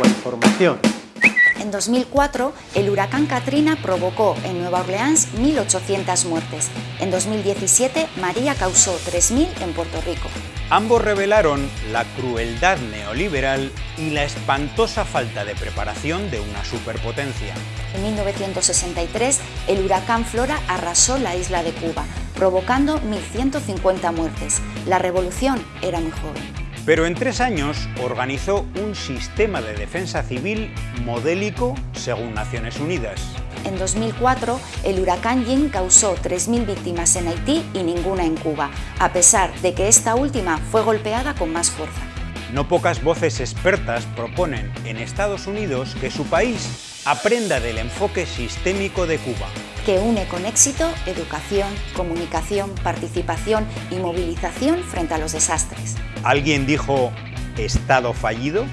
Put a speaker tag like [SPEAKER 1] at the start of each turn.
[SPEAKER 1] nueva información.
[SPEAKER 2] En 2004, el huracán Katrina provocó en Nueva Orleans 1.800 muertes. En 2017, María causó 3.000 en Puerto Rico.
[SPEAKER 3] Ambos revelaron la crueldad neoliberal y la espantosa falta de preparación de una superpotencia.
[SPEAKER 2] En 1963, el huracán Flora arrasó la isla de Cuba, provocando 1.150 muertes. La revolución era muy joven.
[SPEAKER 3] Pero en tres años organizó un sistema de defensa civil modélico según Naciones Unidas.
[SPEAKER 2] En 2004, el huracán Jin causó 3.000 víctimas en Haití y ninguna en Cuba, a pesar de que esta última fue golpeada con más fuerza.
[SPEAKER 3] No pocas voces expertas proponen en Estados Unidos que su país aprenda del enfoque sistémico de Cuba.
[SPEAKER 2] Que une con éxito educación, comunicación, participación y movilización frente a los desastres.
[SPEAKER 3] ¿Alguien dijo Estado fallido?